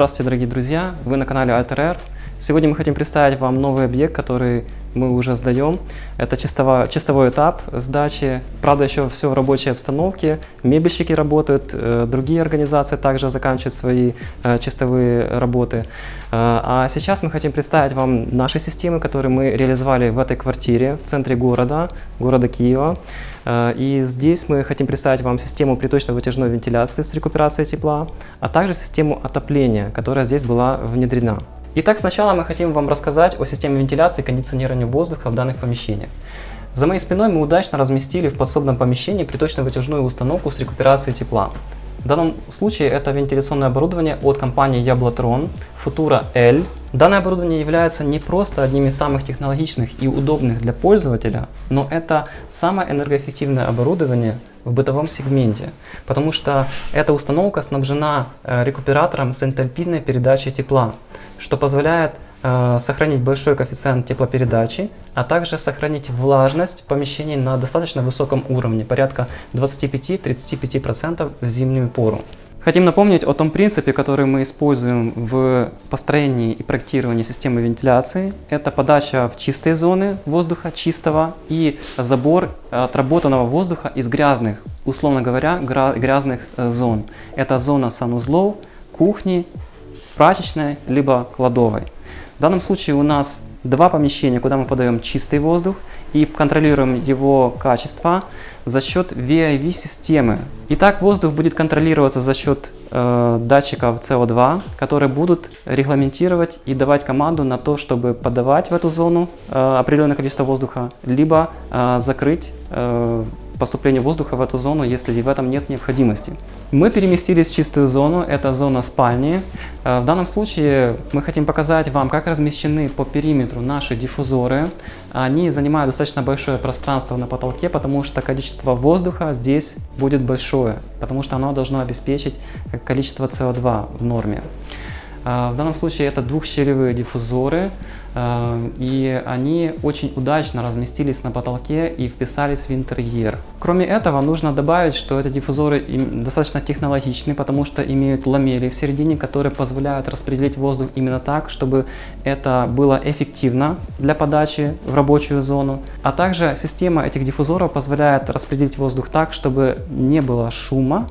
Здравствуйте, дорогие друзья! Вы на канале AlterR. Сегодня мы хотим представить вам новый объект, который мы уже сдаем. Это чистовой, чистовой этап сдачи. Правда, еще все в рабочей обстановке. Мебельщики работают, э, другие организации также заканчивают свои э, чистовые работы. Э, а сейчас мы хотим представить вам наши системы, которые мы реализовали в этой квартире в центре города, города Киева. И здесь мы хотим представить вам систему приточно-вытяжной вентиляции с рекуперацией тепла, а также систему отопления, которая здесь была внедрена. Итак, сначала мы хотим вам рассказать о системе вентиляции и кондиционирования воздуха в данных помещениях. За моей спиной мы удачно разместили в подсобном помещении приточно-вытяжную установку с рекуперацией тепла. В данном случае это вентиляционное оборудование от компании Yablotron Futura L. Данное оборудование является не просто одним из самых технологичных и удобных для пользователя, но это самое энергоэффективное оборудование в бытовом сегменте, потому что эта установка снабжена э, рекуператором с энтальпийной передачей тепла что позволяет сохранить большой коэффициент теплопередачи, а также сохранить влажность в помещении на достаточно высоком уровне, порядка 25-35% в зимнюю пору. Хотим напомнить о том принципе, который мы используем в построении и проектировании системы вентиляции. Это подача в чистые зоны воздуха, чистого, и забор отработанного воздуха из грязных, условно говоря, грязных э, зон. Это зона санузлов, кухни прачечной, либо кладовой. В данном случае у нас два помещения, куда мы подаем чистый воздух и контролируем его качество за счет VIV-системы. Итак, воздух будет контролироваться за счет э, датчиков CO2, которые будут регламентировать и давать команду на то, чтобы подавать в эту зону э, определенное количество воздуха, либо э, закрыть э, поступления воздуха в эту зону, если в этом нет необходимости. Мы переместились в чистую зону, это зона спальни. Э, в данном случае мы хотим показать вам, как размещены по периметру наши диффузоры. Они занимают достаточно большое пространство на потолке, потому что количество воздуха здесь будет большое, потому что оно должно обеспечить количество СО2 в норме. Э, в данном случае это двухщелевые диффузоры. Э, и они очень удачно разместились на потолке и вписались в интерьер. Кроме этого, нужно добавить, что эти диффузоры достаточно технологичны, потому что имеют ламели в середине, которые позволяют распределить воздух именно так, чтобы это было эффективно для подачи в рабочую зону. А также система этих диффузоров позволяет распределить воздух так, чтобы не было шума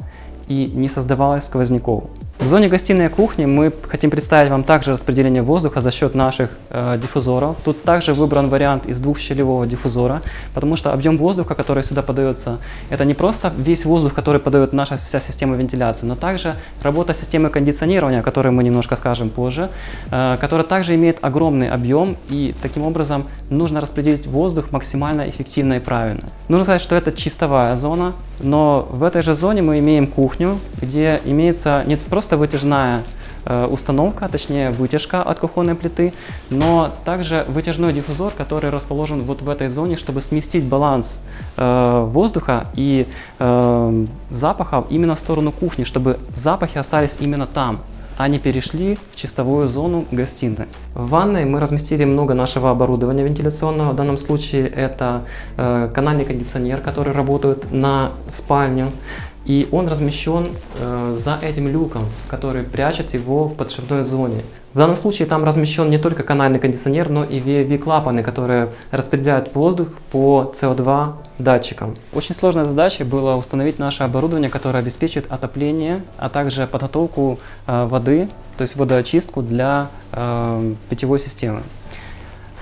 и не создавалось сквозняков. В зоне гостиной и кухни мы хотим представить вам также распределение воздуха за счет наших э, диффузоров. Тут также выбран вариант из двухщелевого диффузора, потому что объем воздуха, который сюда подается, это не просто весь воздух, который подает наша вся система вентиляции, но также работа системы кондиционирования, о которой мы немножко скажем позже, э, которая также имеет огромный объем и таким образом нужно распределить воздух максимально эффективно и правильно. Нужно сказать, что это чистовая зона, но в этой же зоне мы имеем кухню, где имеется не просто просто вытяжная э, установка, точнее вытяжка от кухонной плиты, но также вытяжной диффузор, который расположен вот в этой зоне, чтобы сместить баланс э, воздуха и э, запахов именно в сторону кухни, чтобы запахи остались именно там, а не перешли в чистовую зону гостиной. В ванной мы разместили много нашего оборудования вентиляционного. В данном случае это э, канальный кондиционер, который работает на спальню. И он размещен э, за этим люком, который прячет его в подшипной зоне. В данном случае там размещен не только канальный кондиционер, но и VV-клапаны, которые распределяют воздух по CO2 датчикам. Очень сложной задачей было установить наше оборудование, которое обеспечит отопление, а также подготовку э, воды, то есть водоочистку для э, питьевой системы.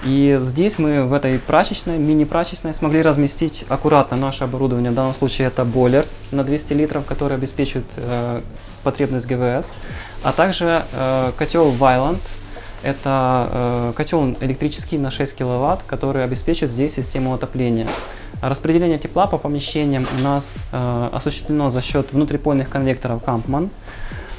И здесь мы в этой прачечной, мини-прачечной смогли разместить аккуратно наше оборудование. В данном случае это бойлер на 200 литров, который обеспечивает э, потребность ГВС, а также э, котел Вайланд. Это э, котел электрический на 6 киловатт, который обеспечивает здесь систему отопления. Распределение тепла по помещениям у нас э, осуществлено за счет внутрипольных конвекторов Kampmann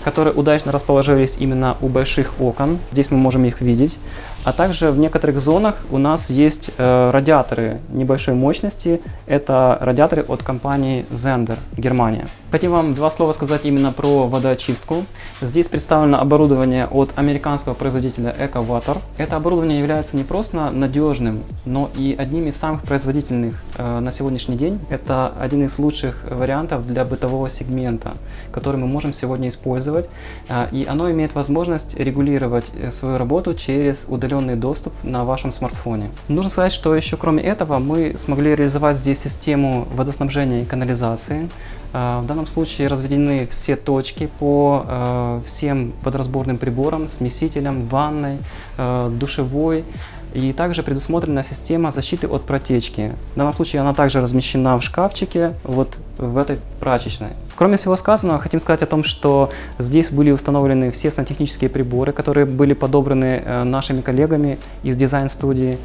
которые удачно расположились именно у больших окон. Здесь мы можем их видеть. А также в некоторых зонах у нас есть э, радиаторы небольшой мощности. Это радиаторы от компании Zender, Германия. Хотим вам два слова сказать именно про водоочистку. Здесь представлено оборудование от американского производителя EcoWater. Это оборудование является не просто надежным, но и одним из самых производительных э, на сегодняшний день. Это один из лучших вариантов для бытового сегмента, который мы можем сегодня использовать. Э, и оно имеет возможность регулировать э, свою работу через удаленный доступ на вашем смартфоне. Нужно сказать, что еще кроме этого мы смогли реализовать здесь систему водоснабжения и канализации. Э, в данном случае разведены все точки по э, всем водоразборным приборам, смесителям, ванной, э, душевой. И также предусмотрена система защиты от протечки. В данном случае она также размещена в шкафчике, вот в этой прачечной. Кроме всего сказанного, хотим сказать о том, что здесь были установлены все сантехнические приборы, которые были подобраны нашими коллегами из дизайн-студии.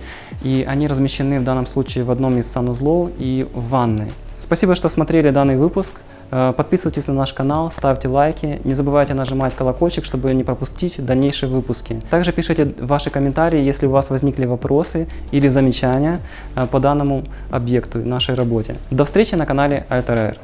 И они размещены в данном случае в одном из санузлов и в ванной. Спасибо, что смотрели данный выпуск. Э, подписывайтесь на наш канал, ставьте лайки, не забывайте нажимать колокольчик, чтобы не пропустить дальнейшие выпуски. Также пишите ваши комментарии, если у вас возникли вопросы или замечания э, по данному объекту, нашей работе. До встречи на канале Alter.